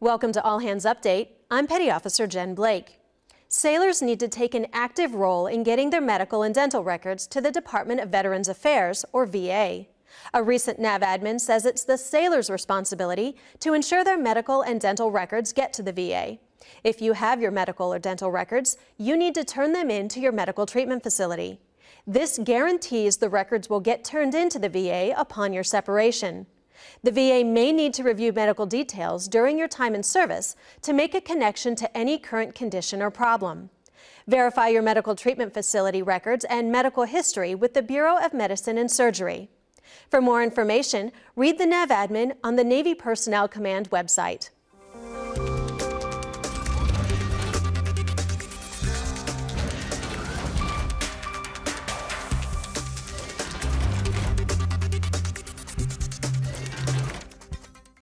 Welcome to All Hands Update. I'm Petty Officer Jen Blake. Sailors need to take an active role in getting their medical and dental records to the Department of Veterans Affairs, or VA. A recent NAV admin says it's the sailors' responsibility to ensure their medical and dental records get to the VA. If you have your medical or dental records, you need to turn them in to your medical treatment facility. This guarantees the records will get turned into the VA upon your separation. The VA may need to review medical details during your time in service to make a connection to any current condition or problem. Verify your medical treatment facility records and medical history with the Bureau of Medicine and Surgery. For more information, read the NAV admin on the Navy Personnel Command website.